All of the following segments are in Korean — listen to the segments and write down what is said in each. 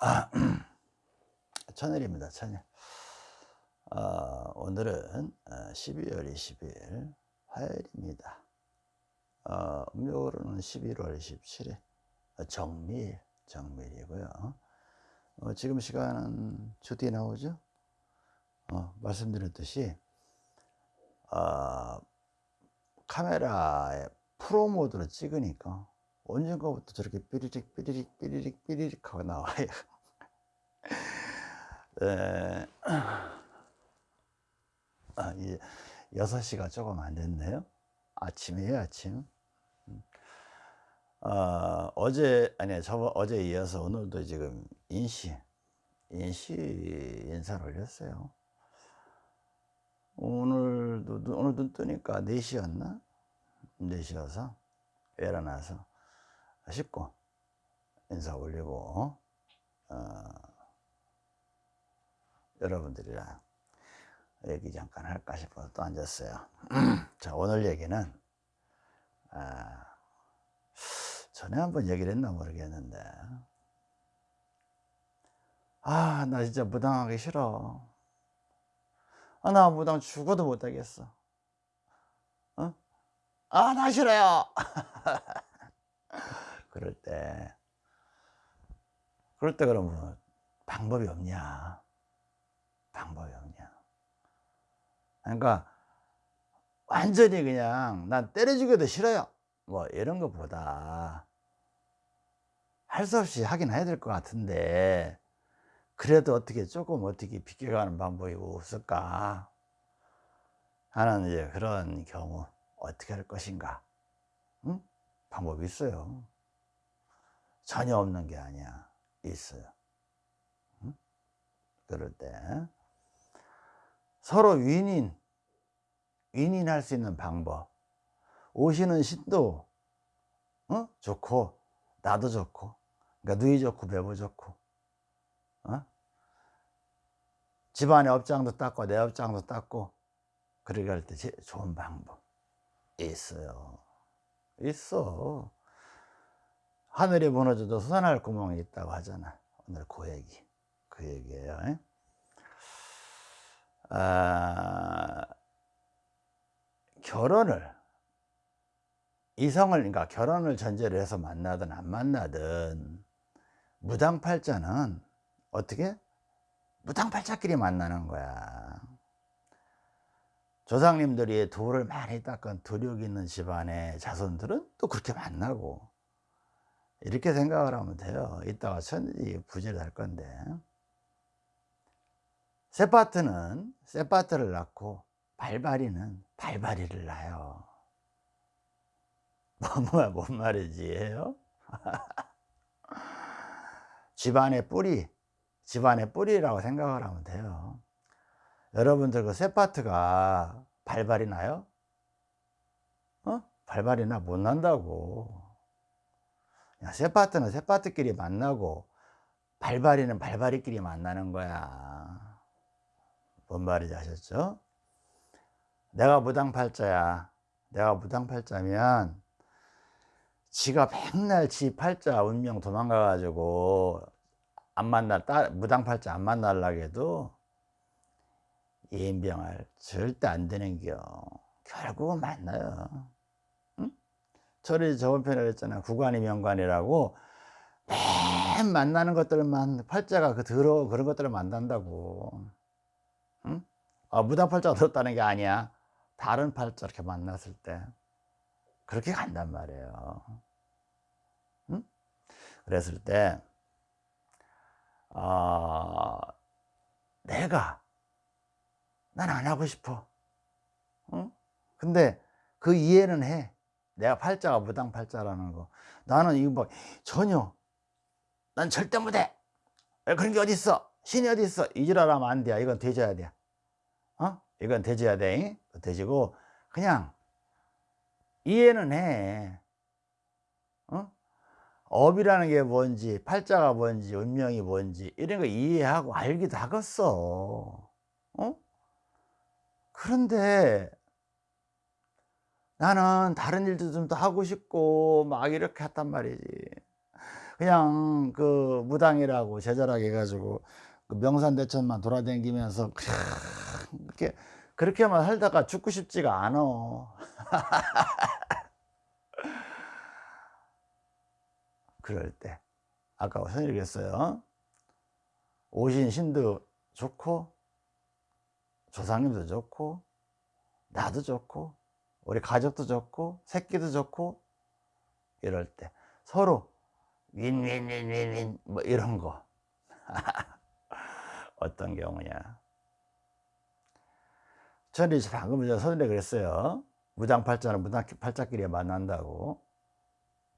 아, 천일입니다. 천일. 어, 오늘은 12월 20일 화요일입니다. 어, 음력으로는 11월 27일 정밀, 정밀이고요. 어, 지금 시간은 주뒤 나오죠? 어, 말씀드렸듯이 어, 카메라에 프로 모드로 찍으니까 언젠가부터 저렇게 삐리릭 삐리릭 삐리릭 삐리릭 하고 나와요. 에, 아, 이 6시가 조금 안 됐네요. 아침이에요 아침. 음. 어, 어제 아니 저 어제 이어서 오늘도 지금 인시 인시 인사를 올렸어요. 오늘도 오늘 눈 뜨니까 4시였나? 4시여서 일어나서 씻고 인사 올리고 어, 여러분들이랑 얘기 잠깐 할까 싶어서 또 앉았어요. 자 오늘 얘기는 아, 전에 한번 얘기를 했나 모르겠는데. 아 나 진짜 무당하기 싫어. 아, 나 무당 죽어도 못하겠어. 어? 아나 싫어요 그럴 때 그럴 때 그러면 방법이 없냐? 방법이 없냐? 그러니까 완전히 그냥 난 때려주기도 싫어요. 뭐 이런 것보다 할 수 없이 하긴 해야 될 것 같은데 그래도 어떻게 조금 어떻게 비껴가는 방법이 없을까? 하는 이제 그런 경우 어떻게 할 것인가? 응? 방법이 있어요 전혀 없는 게 아니야 있어요 응? 그럴 때 서로 윈인 윈인할 수 있는 방법 오시는 신도 어? 좋고 나도 좋고 그러니까 누이 좋고 배부 좋고 어? 집안의 업장도 닦고 내 업장도 닦고 그러게 할 때 좋은 방법 있어요 있어 하늘이 무너져도 솟아날 구멍이 있다고 하잖아. 오늘 그 얘기 그 얘기예요 아, 결혼을 이성을 그러니까 결혼을 전제로 해서 만나든 안 만나든 무당팔자는 어떻게? 무당팔자끼리 만나는 거야. 조상님들이 돌을 많이 닦은 도력 있는 집안의 자손들은 또 그렇게 만나고 이렇게 생각을 하면 돼요. 이따가 천지 부지를 할 건데. 세파트는 세파트를 낳고 발바리는 발바리를 낳아요. 뭐, 뭐야 뭔 말이지 해요? 집안의 뿌리 집안의 뿌리라고 생각을 하면 돼요. 여러분들 그 세파트가 발발이 나요? 어? 발발이 나 못 난다고 세파트는 세파트끼리 만나고 발발이는 발발이끼리 만나는 거야 뭔 말인지 아셨죠? 내가 무당팔자야 내가 무당팔자면 지가 맨날 지 팔자 운명 도망가 가지고 안 만날 딸 무당팔자 안 만날라고 해도 예인병할 절대 안 되는겨 결국은 만나요 응? 저를 저번 편에 그랬잖아. 구관이 명관이라고. 맨 만나는 것들만 팔자가 그 들어 그런 것들을 만난다고. 응? 아, 무당 팔자가 들었다는 게 아니야. 다른 팔자 이렇게 만났을 때. 그렇게 간단 말이에요. 응? 그랬을 때 어, 내가 난 안 하고 싶어. 응? 근데 그 이해는 해 내가 팔자가 무당 팔자라는 거. 나는 이거 뭐 전혀. 난 절대 못해. 그런 게 어딨어? 신이 어딨어? 이지랄하면 안 돼. 이건 되져야 돼. 어? 이건 되져야 돼. 되지고 그냥 이해는 해. 어? 업이라는 게 뭔지 팔자가 뭔지 운명이 뭔지 이런 거 이해하고 알기도 하겠어. 어? 그런데 나는 다른 일도 좀 더 하고 싶고 막 이렇게 했단 말이지 그냥 그 무당이라고 제자라고 해가지고 그 명산대천만 돌아다니면서 그렇게 그렇게만 살다가 죽고 싶지가 않아. 그럴 때 아까 선생님이 그랬어요. 오신 신도 좋고 조상님도 좋고 나도 좋고 우리 가족도 좋고 새끼도 좋고 이럴 때 서로 윈윈윈윈윈 뭐 이런 거. 어떤 경우냐. 저는 방금 전 선생님이 그랬어요. 무당팔자는 무당팔자끼리 만난다고.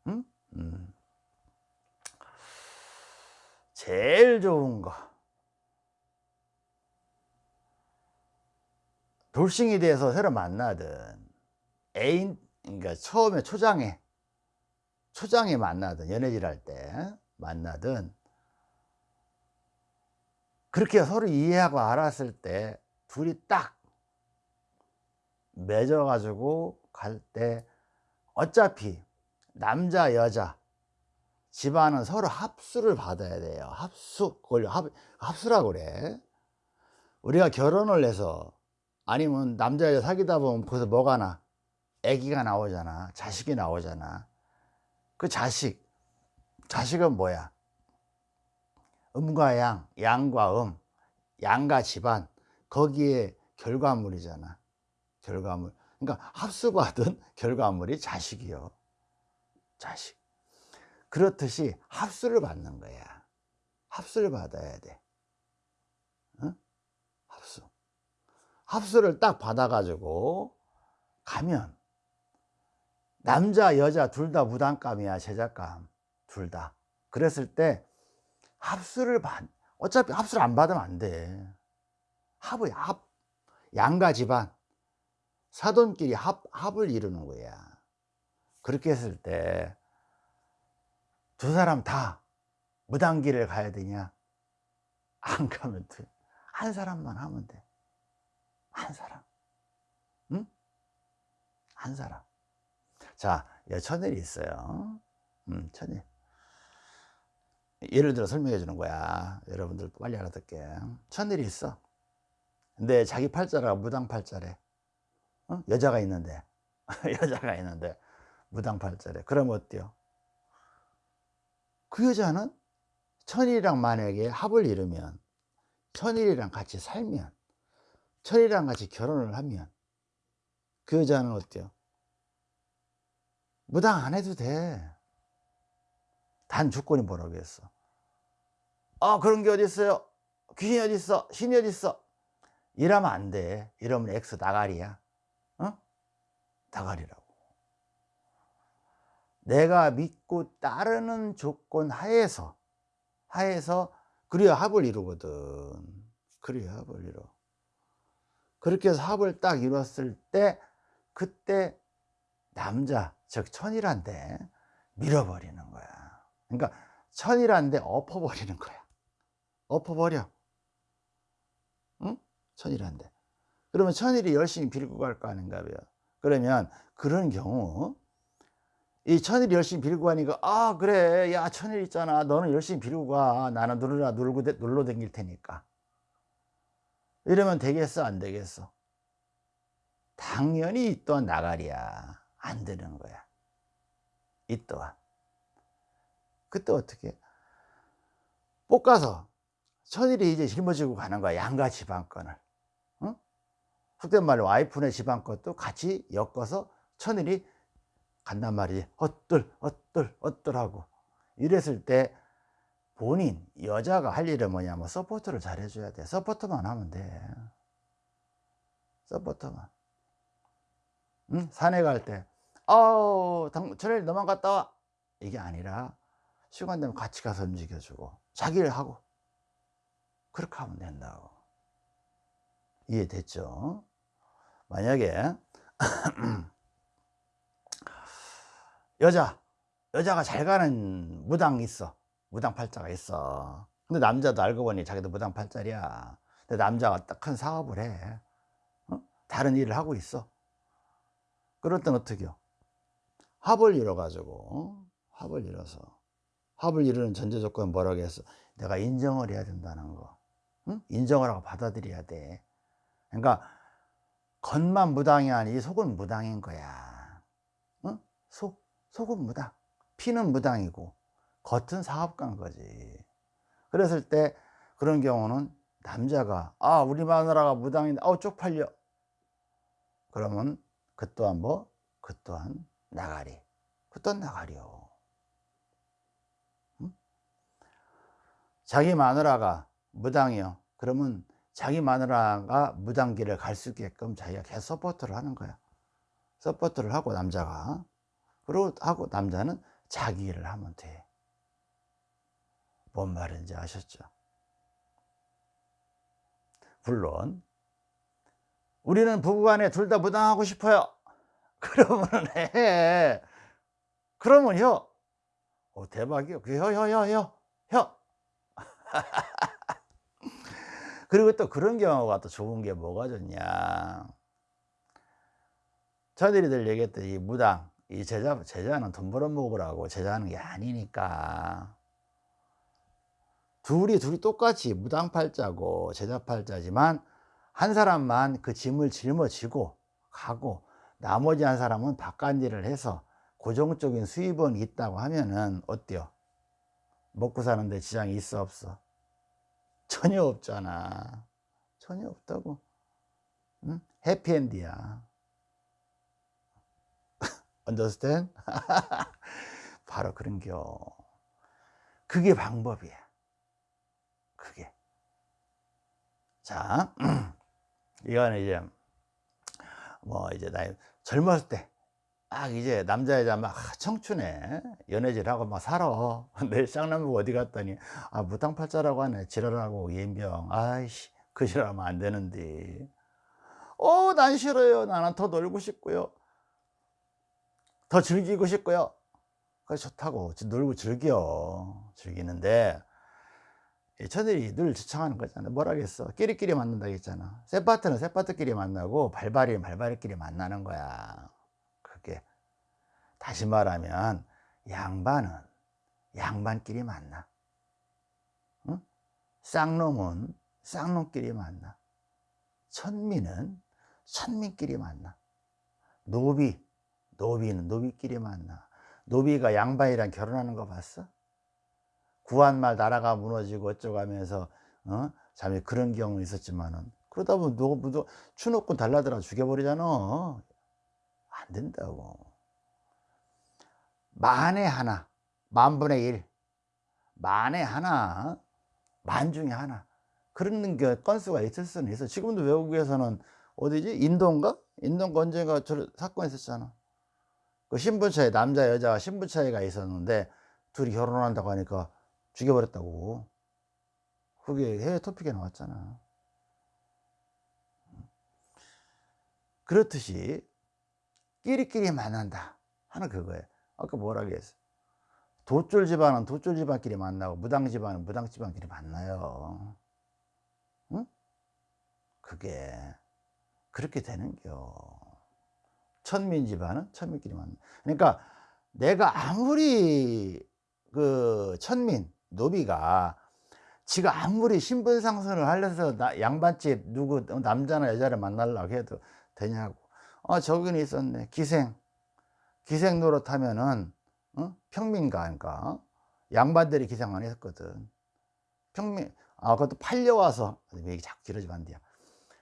응? 음. 제일 좋은 거. 돌싱이 돼서 새로 만나든 애인 그러니까 처음에 초장에 초장에 만나든 연애질 할 때 만나든 그렇게 서로 이해하고 알았을 때 둘이 딱 맺어 가지고 갈 때 어차피 남자 여자 집안은 서로 합수를 받아야 돼요. 합수 그걸 합, 합수라고 그래. 우리가 결혼을 해서 아니면 남자 여자 사귀다 보면 거기서 뭐가 나 아기가 나오잖아. 자식이 나오잖아. 그 자식 자식은 뭐야? 음과 양 양과 음 양과 집안 거기에 결과물이잖아. 결과물. 그러니까 합수받은 결과물이 자식이요. 자식. 그렇듯이 합수를 받는 거야. 합수를 받아야 돼. 어? 합수. 합수를 딱 받아 가지고 가면 남자 여자 둘 다 무당감이야 제작감. 둘 다. 그랬을 때 합수를 받 어차피 합수를 안 받으면 안돼. 합의 합 양가 집안. 사돈끼리 합, 합을 이루는 거야. 그렇게 했을 때 두 사람 다 무당길을 가야 되냐? 안 가면 돼한 사람만 하면 돼한 사람. 응? 한 사람 자 천일이 있어요. 음, 천일. 예를 들어 설명해 주는 거야. 여러분들 빨리 알아듣게. 천일이 있어. 근데 자기 팔자가 무당 팔자래. 어? 여자가 있는데. 여자가 있는데 무당 팔자래. 그럼 어때요? 그 여자는 천일이랑 만약에 합을 이루면 천일이랑 같이 살면 천일이랑 같이 결혼을 하면 그 여자는 어때요 무당 안 해도 돼. 단 조건이 뭐라고 했어? 아, 그런 게 어디 있어요? 귀신이 어디 있어? 신이 어디 있어? 이러면 안 돼. 이러면 엑스 나가리야. 어? 나가리라고. 내가 믿고 따르는 조건 하에서 하에서 그래야 합을 이루거든. 그래야 합을 이루. 그렇게 해서 합을 딱 이뤘을 때 그때 남자 즉 천이란데 밀어버리는 거야. 그러니까 천이란데 엎어버리는 거야. 엎어버려. 응? 천이란데 그러면 천일이 열심히 빌고 갈 거 아닌가 봐요. 그러면 그런 경우 이 천일이 열심히 빌고 가니까 아 그래. 야 천일 있잖아. 너는 열심히 빌고 가. 나는 누르라 놀고 놀러 댕길 테니까. 이러면 되겠어? 안 되겠어? 당연히 이 또한 나가리야 안 되는 거야. 이 또한. 그때 어떻게? 볶아서 천일이 이제 짊어지고 가는 거야. 양가 집안권을. 응? 속된 말로 와이프네 집안것도 같이 엮어서 천일이 간단 말이지. 엇들, 엇들, 엇들하고. 이랬을 때 본인, 여자가 할 일은 뭐냐면 support를 잘 해줘야 돼. support만 하면 돼. support만. 응? 산에 갈 때, 아우, 절에 너만 갔다 와. 이게 아니라, 시간 되면 같이 가서 움직여주고, 자기 일 하고, 그렇게 하면 된다고. 이해됐죠? 만약에, 여자, 여자가 잘 가는 무당 있어. 무당 팔자가 있어. 근데 남자도 알고 보니 자기도 무당 팔자리야. 근데 남자가 딱 큰 사업을 해. 어? 다른 일을 하고 있어. 그럴 땐 어떻게 요 합을 이뤄 가지고 합을 이뤄서 합을 이루는 전제 조건은 뭐라고 했어? 내가 인정을 해야 된다는 거. 응? 인정을 하고 받아들여야 돼. 그러니까 겉만 무당이 아니지 속은 무당인 거야. 응? 속, 속은 무당. 피는 무당이고 겉은 사업가인 거지. 그랬을 때 그런 경우는 남자가 아 우리 마누라가 무당인데 아우 쪽팔려. 그러면 그 또한 뭐? 그 또한 나가리. 그 또한 나가리요. 응? 자기 마누라가 무당이요. 그러면 자기 마누라가 무당길을 갈 수 있게끔 자기가 계속 support를 하는 거야. support를 하고 남자가 그리고 하고 남자는 자기 일을 하면 돼. 뭔 말인지 아셨죠? 물론 우리는 부부간에 둘 다 무당하고 싶어요. 그러면 해. 그러면 혀. 어, 대박이요. 그 혀, 혀, 혀, 혀, 혀. 그리고 또 그런 경우가 또 좋은 게 뭐가 좋냐. 저들이들 얘기했던 이 무당, 이 제자, 제자는 돈 벌어 먹으라고 제자하는 게 아니니까. 둘이, 둘이 똑같이 무당 팔자고 제자 팔자지만 한 사람만 그 짐을 짊어지고 가고 나머지 한 사람은 바깥 일을 해서 고정적인 수입은 있다고 하면은 어때요? 먹고 사는데 지장이 있어 없어? 전혀 없잖아. 전혀 없다고. 응? 해피엔드야. understand? 바로 그런겨. 그게 방법이야. 그게. 자, 이거는 이제 뭐 이제 나이 젊었을 때 막 이제 남자 여자 막 청춘에 연애질하고 막 살아. 내일 쌍남부 어디 갔더니 아 무당팔자라고 하네. 지랄하고 예병. 아이씨 그 지랄하면 안 되는데. 어 난 싫어요. 나는 더 놀고 싶고요. 더 즐기고 싶고요. 그래 좋다고. 놀고 즐겨. 즐기는데 저들이 늘 주창하는 거잖아. 뭐라겠어? 끼리끼리 만난다 했잖아. 세파트는 세파트끼리 만나고 발발이는 발발이끼리 만나는 거야. 그게. 다시 말하면 양반은 양반끼리 만나. 응? 쌍놈은 쌍놈끼리 만나. 천민은 천민끼리 만나. 노비 노비는 노비끼리 만나. 노비가 양반이랑 결혼하는 거 봤어? 구한말 나라가 무너지고 어쩌고 하면서 어? 잠이 그런 경우 있었지만은 그러다 보면 누구 누구 추놓고 달라들어 죽여버리잖아. 안 된다고. 만에 하나 만분의 일 만에 하나 만 중에 하나 그런 게 건수가 있을 수는 있어. 지금도 외국에서는 어디지? 인도인가? 인도인가 언젠가 저 사건 있었잖아. 그 신분 차이 남자 여자가 신분 차이가 있었는데 둘이 결혼한다고 하니까 죽여버렸다고. 그게 해외 토픽에 나왔잖아. 그렇듯이 끼리끼리 만난다 하는 그거예요. 아까 뭐라 그랬어? 도쫄 집안은 도쫄 집안끼리 만나고 무당 집안은 무당 집안끼리 만나요. 응? 그게 그렇게 되는겨. 천민 집안은 천민끼리 만나. 그러니까 내가 아무리 그 천민 노비가 지가 아무리 신분 상승을 하려서 양반집 누구 남자나 여자를 만나려고 해도 되냐고. 아 저기는 있었네. 기생. 기생 노릇하면은 어? 평민가니까 양반들이 기생 안 했거든. 평민 아 그것도 팔려와서. 얘기 자꾸 길어지면 안 돼요.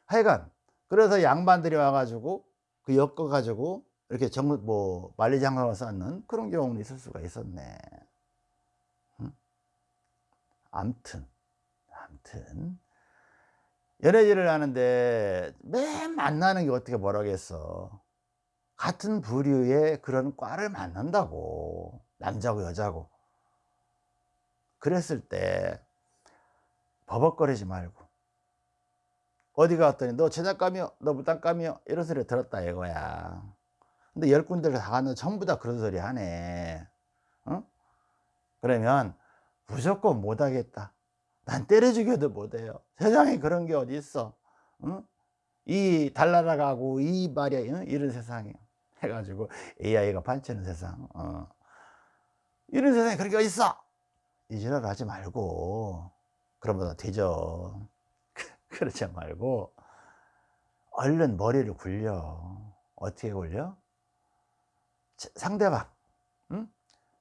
하여간 그래서 양반들이 와가지고 그 엮어 가지고 이렇게 정뭐 만리장성을 쌓는 그런 경우는 있을 수가 있었네 암튼 암튼. 연애질을 하는데 매 만나는 게 어떻게 뭐라겠어? 같은 부류의 그런 과를 만난다고. 남자고 여자고. 그랬을 때 버벅거리지 말고. 어디 갔더니? 너 제작감이요? 너 무당감이요? 이런 소리 들었다 이거야. 근데 열 군데를 다 갔는데 전부 다 그런 소리 하네. 어? 그러면 무조건 못하겠다. 난 때려 죽여도 못해요. 세상에 그런 게 어디 있어? 응? 이 달나라 가고 이 말이야. 응? 이런 세상에 해가지고 AI가 판치는 세상. 어. 이런 세상에 그런 게 있어? 이 지랄 하지 말고 그러면 되죠 그러지 말고 얼른 머리를 굴려. 어떻게 굴려? 상대방. 응?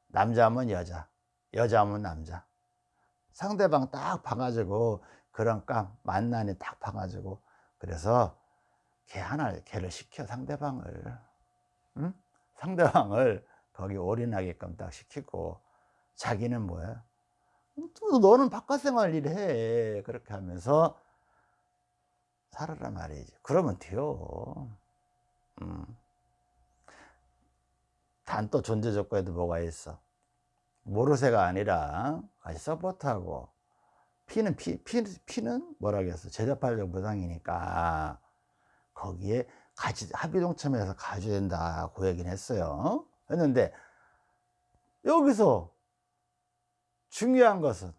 남자면 여자 여자면 남자. 상대방 딱 봐가지고 그런 깡 만난이 딱 봐가지고 그래서 걔 하나 걔를 시켜 상대방을. 응? 상대방을 거기 올인하게끔 딱 시키고 자기는 뭐야 또 너는 바깥 생활 일해. 그렇게 하면서 살아라 말이지. 그러면 돼요. 음. 단또 존재 조건에도 뭐가 있어 모르쇠가 아니라 같이 서포트하고 피는 피, 피, 피는 뭐라 그랬어? 제자팔적 무상이니까 거기에 같이 합의 동참해서 가져야 된다 고 얘기는 했어요. 했는데 여기서 중요한 것은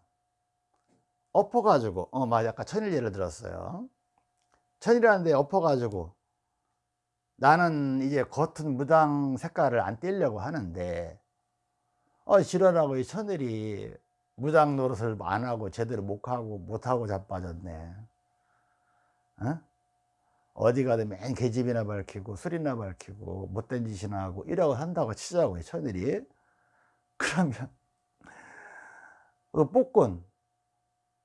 엎어가지고 어 맞아 아까 천일 예를 들었어요. 천이라는데 엎어가지고 나는 이제 겉은 무당 색깔을 안 떼려고 하는데 어 지랄하고 이 천일이 무당 노릇을 안 하고 제대로 못하고 못하고 자빠졌네. 어? 어디 가도 맨 계집이나 밝히고 술이나 밝히고 못된 짓이나 하고 이러고 한다고 치자고 이 천일이. 그러면 그 복권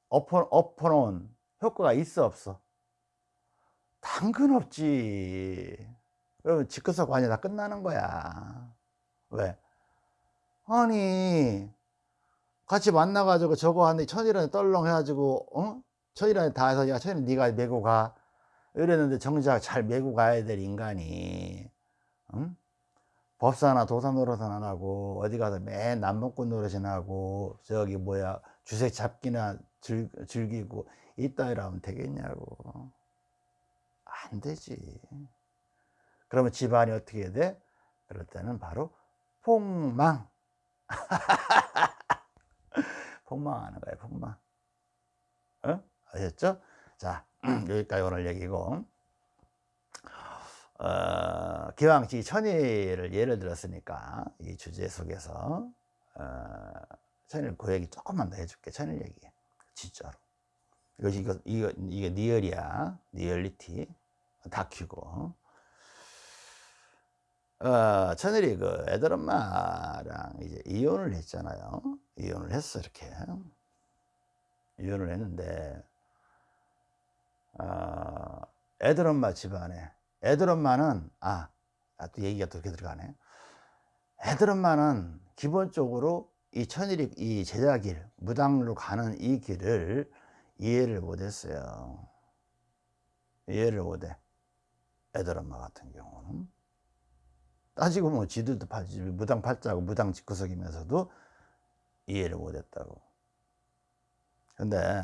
엎어, 엎어놓은 효과가 있어 없어? 당근 없지. 그러면 직급서 관이 다 끝나는 거야. 왜 아니 같이 만나가지고 저거 하는데 천일환에 떨렁 해가지고 어? 천일환에 다 해서 야 천일 네가 메고 가 이랬는데 정작 잘 메고 가야 될 인간이 응? 법사나 도사 노릇은 안 하고 어디 가서 맨 남봉꾼 노릇이나 하고 저기 뭐야 주색 잡기나 즐, 즐기고 이따위로 면 되겠냐고 안 되지 그러면 집안이 어떻게 돼? 그럴 때는 바로 폭망 폭망하는 거예요 폭망. 어? 아셨죠? 자 여기까지 오늘 얘기고. 어, 기왕지 천일을 예를 들었으니까 이 주제 속에서 어, 천일 그 얘기 조금만 더 해줄게 천일 얘기. 진짜로. 이것이 이거 이거 이게 리얼이야. 리얼리티. 다큐고 어, 천일이 그 애들 엄마랑 이제 이혼을 했잖아요. 이혼을 했어 이렇게. 이혼을 했는데 어, 애들 엄마 집안에 애들 엄마는 아, 아, 또 얘기가 또 이렇게 들어가네. 애들 엄마는 기본적으로 이 천일이 이 제자길 무당으로 가는 이 길을 이해를 못했어요. 이해를 못해. 애들 엄마 같은 경우는 따지고 뭐 지들도 팔지 무당 팔자고 무당 직구석이면서도 이해를 못했다고. 근데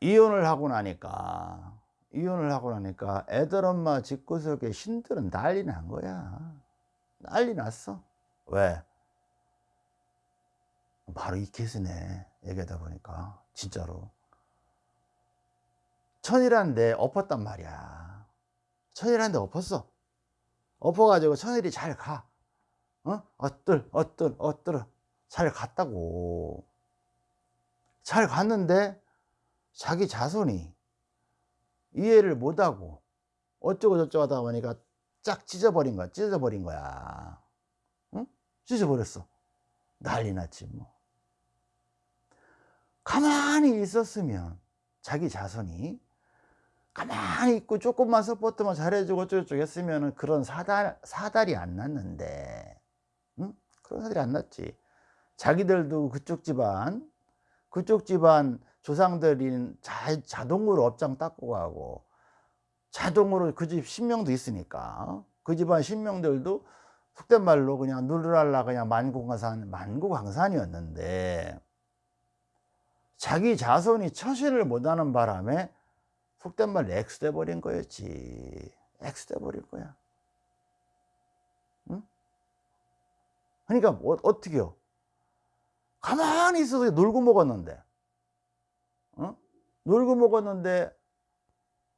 이혼을 하고 나니까 이혼을 하고 나니까 애들 엄마 집구석에 신들은 난리 난 거야. 난리 났어. 왜? 바로 이 케이스네. 얘기하다 보니까 진짜로. 천일한데 엎었단 말이야. 천일한데 엎었어 엎어가지고 천일이 잘 가. 어? 어떨 어떨 어떨 잘 갔다고. 잘 갔는데 자기 자손이 이해를 못하고 어쩌고 저쩌고 하다 보니까 쫙 찢어버린 거야 찢어버린 거야. 응? 찢어버렸어. 난리 났지 뭐. 가만히 있었으면 자기 자손이 가만히 있고 조금만 서포트만 잘해주고 어쩌고저쩌고 했으면 그런 사달, 사달이 안 났는데. 응? 그런 사달이 안 났지. 자기들도 그쪽 집안 그쪽 집안 조상들이 자, 자동으로 업장 닦고 가고 자동으로 그 집 신명도 있으니까 그 집안 신명들도 속된 말로 그냥 누르랄라 그냥 만국강산 만국강산이었는데 자기 자손이 처신을 못하는 바람에 속된 말로 엑스돼 버린 거였지. 엑스돼 버린 거야. 응? 그러니까 뭐, 어떻게요? 가만히 있어서 놀고 먹었는데. 어? 놀고 먹었는데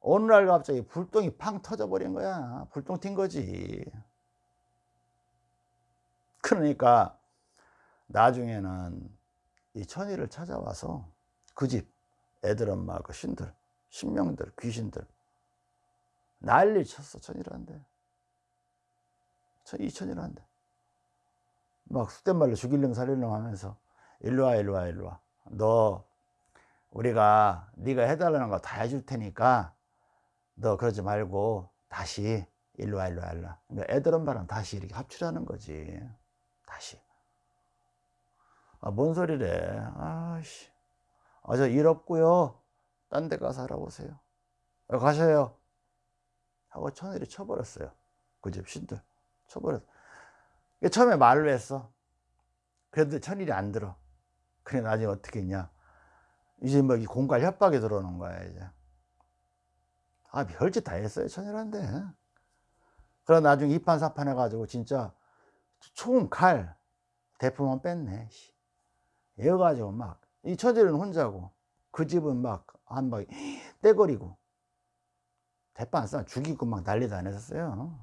어느 날 갑자기 불똥이 팡 터져 버린 거야. 불똥 튄 거지. 그러니까 나중에는 이 천일을 찾아와서 그 집 애들 엄마 그 신들 신명들 귀신들. 난리 쳤어 천일한데 이천일한데 막 속된 말로 죽일름 살릴름 하면서 일로와 일로와 일로와. 너 우리가 네가 해달라는 거 다 해줄 테니까 너 그러지 말고 다시 일로와 일로와 일로와. 그러니까 애들 엄마랑 다시 이렇게 합치라는 거지. 다시. 아, 뭔 소리래. 아씨. 아, 저일 없고요 딴 데 가서 알아보세요. 아, 가셔요. 하고 천일이 쳐버렸어요. 그 집 신들. 쳐버렸어 처음에 말로 했어. 그래도 천일이 안 들어. 그래 나중에 어떻게 했냐. 이제 뭐 공갈 협박이 들어오는 거야 이제. 아 별짓 다 했어요 천일한데 그러 나중에 이판사판 해가지고 진짜 총, 칼, 대포만 뺐네 이어가지고 막 이 처제는 혼자고. 그 집은 막 한막 떼거리고 대파 안 싸, 죽이고 막 난리 다녔었어요.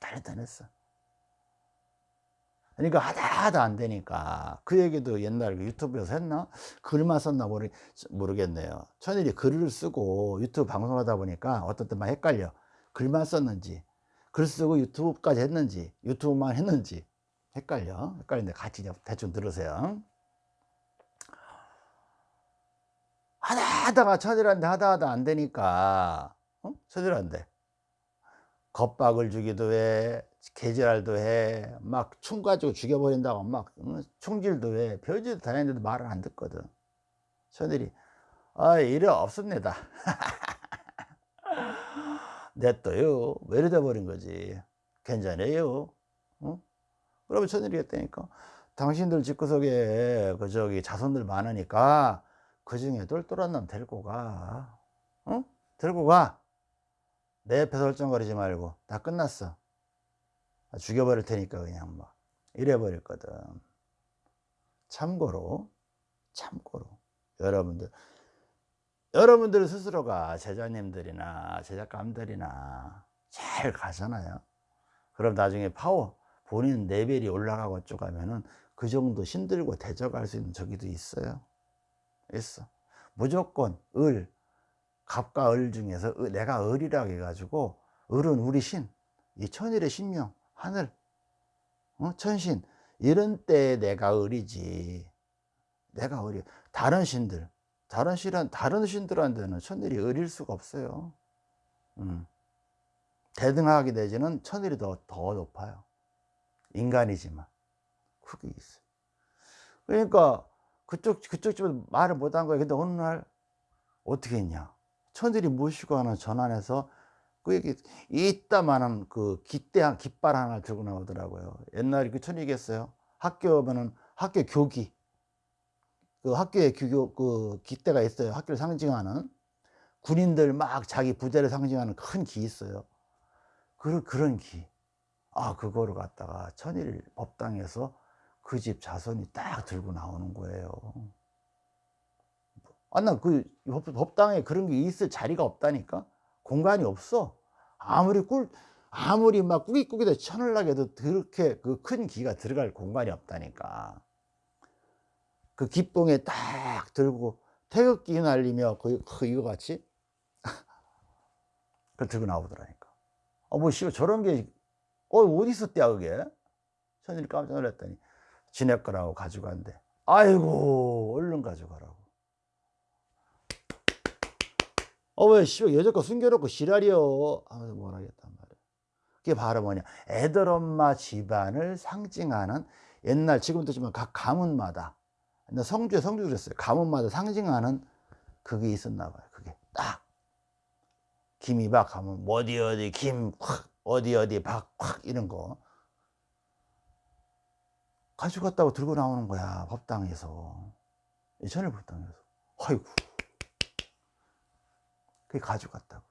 난리 다녔어. 그러니까 하다 하다 안 되니까. 그 얘기도 옛날 에 유튜브에서 했나? 글만 썼나 모르, 모르겠네요. 천일이 글을 쓰고 유튜브 방송하다 보니까 어떤 때만 헷갈려. 글만 썼는지 글 쓰고 유튜브까지 했는지 유튜브만 했는지 헷갈려. 헷갈리는데 같이 대충 들으세요 하다 하다가 천일한테 하다 하다 안 되니까 어? 천일한테 겁박을 주기도 해 개질알도 해막 총 가지고 죽여버린다고 막 어? 총질도 해. 별짓도 다 했는데도 말을 안 듣거든. 천일이 아 일이 없습니다. 왜 이래 버린 거지. 괜찮아요. 어? 그러면 천일이 했다니까. 당신들 집구석에 그 저기 자손들 많으니까 그 중에 똘똘한 놈 데리고 가. 어? 데리고 가내 옆에서 얼쩡거리지 말고. 다 끝났어. 죽여버릴 테니까 그냥 막 이래 버렸거든. 참고로 참고로. 여러분들 여러분들 스스로가 제자님들이나 제작감들이나 잘 가잖아요. 그럼 나중에 파워 본인 레벨이 올라가고 쭉 하면은 그 정도 힘들고 대적할 수 있는 적이도 있어요 있어. 무조건 을 갑과 을 중에서 내가 을이라고 해가지고 을은 우리 신, 이 천일의 신명, 하늘, 어? 천신. 이런 때 내가 을이지. 내가 을이 다른 신들 다른 신한 다른 신들한테는 천일이 을일 수가 없어요. 음. 대등하게 되지는 천일이 더, 더 높아요. 인간이지만. 그게 있어요. 그러니까 그쪽 그쪽 집은 말을 못 한 거예요 근데 어느 날 어떻게 했냐 천일이 모시고 하는 전환해서 그 이따만한 그 깃대 깃발 하나 들고 나오더라고요 옛날에 그 천일이겠어요 학교 오면은 학교 교기 그 학교에 규교 그 기대가 있어요. 학교를 상징하는 군인들 막 자기 부대를 상징하는 큰 기 있어요. 그 그런 기. 아 그거를 갖다가 천일 법당에서 그 집 자손이 딱 들고 나오는 거예요. 아 나그 법당에 그런 게 있을 자리가 없다니까 공간이 없어. 아무리 꿀 아무리 막 꾸깃꾸깃해 천을나게 해도 그렇게 그 큰 기가 들어갈 공간이 없다니까. 그 기뽕에 딱 들고 태극기 날리며 그, 그 이거 같이 그 들고 나오더라니까 어 뭐 씨발 저런 게 어 어디 있었대야 그게 천일이 깜짝 놀랐더니 지네 거라고 가져간대 아이고 얼른 가져가라고. 어왜 여자 거 숨겨놓고 지랄이여. 하면서 뭘 하겠단 말이야. 그게 바로 뭐냐. 애들 엄마 집안을 상징하는 옛날 지금도 지만 각 가문마다 성주에 성주 그랬어요. 가문마다 상징하는 그게 있었나 봐요. 그게 딱. 김이박 하면 어디 어디 김 확 어디 어디 박확 이런 거 가져갔다고 들고 나오는 거야 법당에서. 예천일 법당에서. 아이고. 그게 가져갔다고.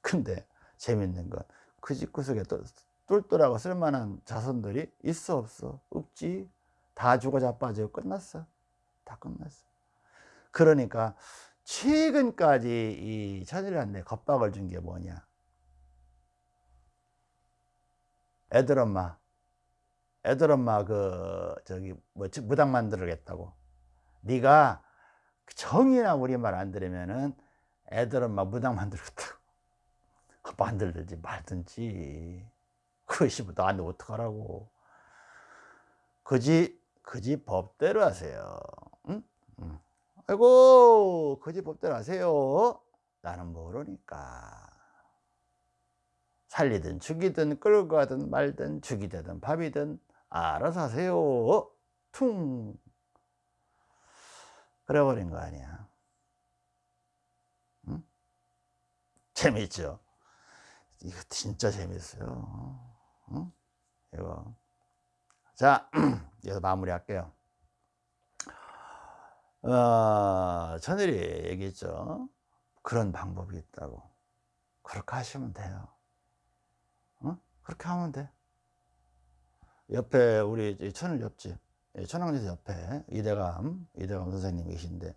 근데 재밌는 건 그 집구석에 또 똘똘하고 쓸만한 자손들이 있어 없어 없지. 다 죽어 자빠져 끝났어. 다 끝났어. 그러니까 최근까지 이 천일한테 겁박을 준 게 뭐냐? 애들 엄마 애들 엄마 그 저기 뭐 무당 만들겠다고. 네가 정이나 우리 말 안 들으면은 애들은 막 무당 만들겠다고. 만들든지 말든지. 그것이 뭐 나한테 어떡하라고. 그지 그지 법대로 하세요. 응? 응. 아이고 그지 법대로 하세요. 나는 모르니까. 살리든 죽이든 끌고 가든 말든 죽이 되든 밥이든 알아서 하세요. 퉁. 그래버린 거 아니야. 응? 재밌죠? 이거 진짜 재밌어요. 응? 이거. 자 여기서 마무리 할게요. 어, 천일이 얘기했죠. 그런 방법이 있다고. 그렇게 하시면 돼요. 어? 그렇게 하면 돼 옆에 우리 천을 옆집 천왕제 옆에 이대감 이대감 선생님 계신데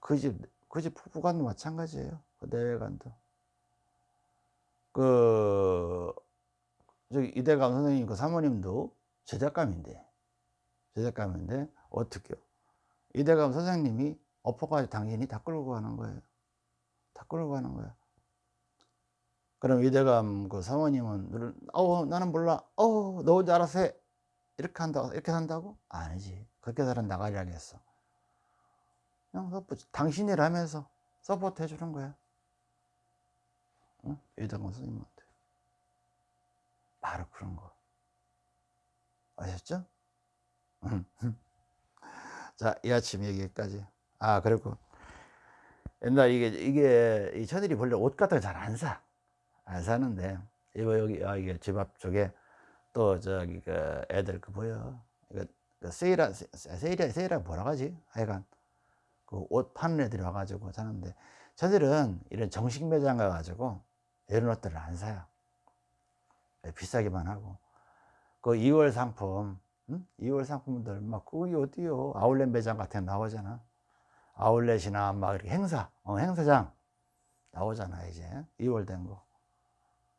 그 집 그 집 부부간도 마찬가지예요 그 내외관도. 그 저기 이대감 선생님 그 사모님도 제작감인데 제작감인데 어떻게요? 이대감 선생님이 엎어가지고 당신이 다 끌고 가는 거예요. 다 끌고 가는 거야. 그럼 이대감 그 사모님은 어 나는 몰라. 어 너 혼자 알아서 해 이렇게 한다 이렇게 산다고 아니지 그렇게 살은 나가리 하겠어 그냥 support 당신이라면서 support 해주는 거야 응? 이대감 선생님한테 바로 그런 거 아셨죠? 자, 이 아침 여기까지. 아, 그리고 옛날 이게, 이게, 이 천일이 원래 옷 같은 거 잘 안 사. 안 사는데, 이거 여기, 아, 이게 집 앞쪽에 또 저기 그 애들 그 보여. 이거 그 세일하, 세일하, 세일하 뭐라 하지? 하여간 그 옷 파는 애들이 와가지고 사는데, 저들은 이런 정식 매장 가가지고 이런 옷들을 안 사요. 비싸기만 하고. 그 2월 상품, 응? 2월 상품들 막 그게 어디요? 아울렛 매장 같은 데 나오잖아. 아울렛이나 막 이렇게 행사, 어, 행사장 나오잖아 이제 2월 된 거.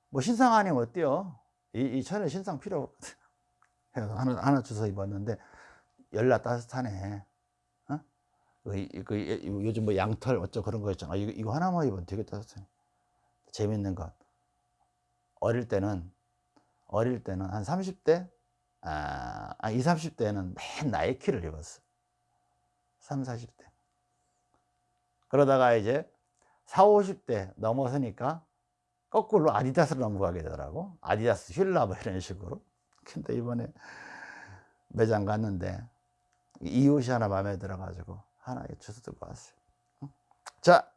뭐 신상 아니면 어때요? 이, 이 천에 신상 필요 없거든. 하나, 하나 주워 입었는데 열나 따뜻하네. 어? 그, 그, 요즘 뭐 양털 어쩌고 그런 거 있잖아. 이거, 이거 하나만 입으면 되게 따뜻해. 재밌는 것. 어릴 때는 어릴 때는 한 30대 아, 20, 30대는 맨 나이키를 입었어 3, 40대 그러다가 이제 4, 50대 넘어서니까 거꾸로 아디다스로 넘어가게 되더라고 아디다스 휠라 뭐 이런 식으로 근데 이번에 매장 갔는데 이 옷이 하나 마음에 들어 가지고 하나 주워 들고 왔어요 자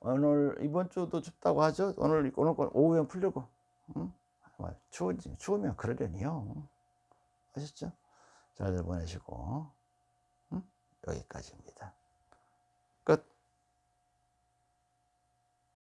오늘 이번 주도 춥다고 하죠 오늘 오늘 오후엔 풀리고 응? 추우지, 추우면 그러려니요. 아셨죠? 잘들 보내시고, 응? 여기까지입니다.